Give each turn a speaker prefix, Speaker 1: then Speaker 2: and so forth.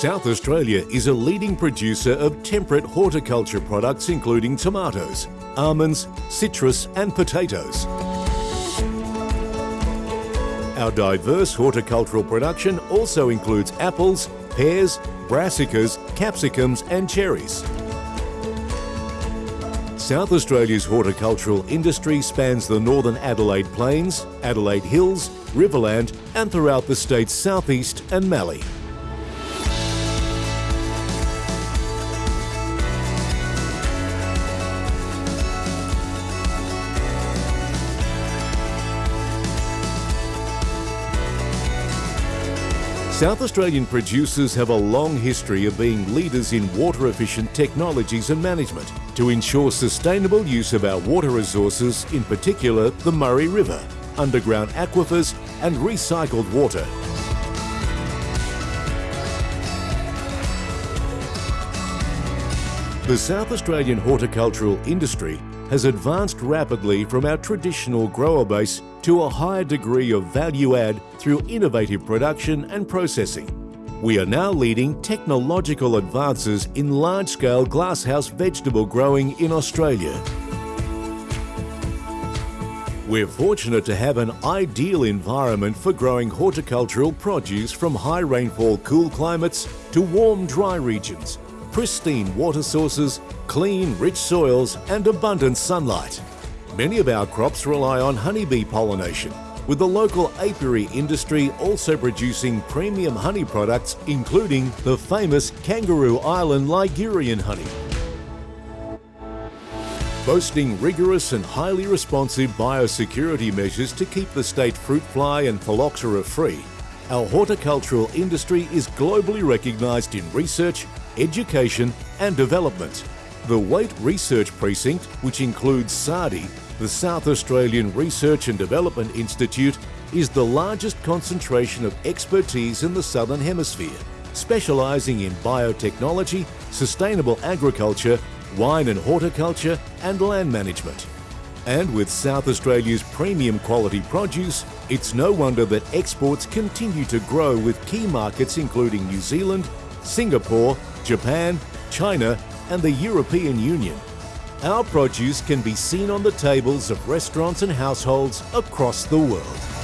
Speaker 1: South Australia is a leading producer of temperate horticulture products including tomatoes, almonds, citrus and potatoes. Our diverse horticultural production also includes apples, pears, brassicas, capsicums and cherries. South Australia's horticultural industry spans the northern Adelaide Plains, Adelaide Hills, Riverland and throughout the state's southeast and Mallee. South Australian producers have a long history of being leaders in water efficient technologies and management to ensure sustainable use of our water resources, in particular the Murray River, underground aquifers and recycled water. The South Australian horticultural industry has advanced rapidly from our traditional grower base to a higher degree of value add through innovative production and processing. We are now leading technological advances in large-scale glasshouse vegetable growing in Australia. We're fortunate to have an ideal environment for growing horticultural produce from high rainfall cool climates to warm dry regions pristine water sources, clean, rich soils and abundant sunlight. Many of our crops rely on honeybee pollination, with the local apiary industry also producing premium honey products including the famous Kangaroo Island Ligurian honey. Boasting rigorous and highly responsive biosecurity measures to keep the state fruit fly and phylloxera free, our horticultural industry is globally recognised in research, education and development. The Waite Research Precinct, which includes SARDI, the South Australian Research and Development Institute, is the largest concentration of expertise in the Southern Hemisphere, specialising in biotechnology, sustainable agriculture, wine and horticulture and land management. And with South Australia's premium quality produce, it's no wonder that exports continue to grow with key markets including New Zealand, Singapore, Japan, China and the European Union. Our produce can be seen on the tables of restaurants and households across the world.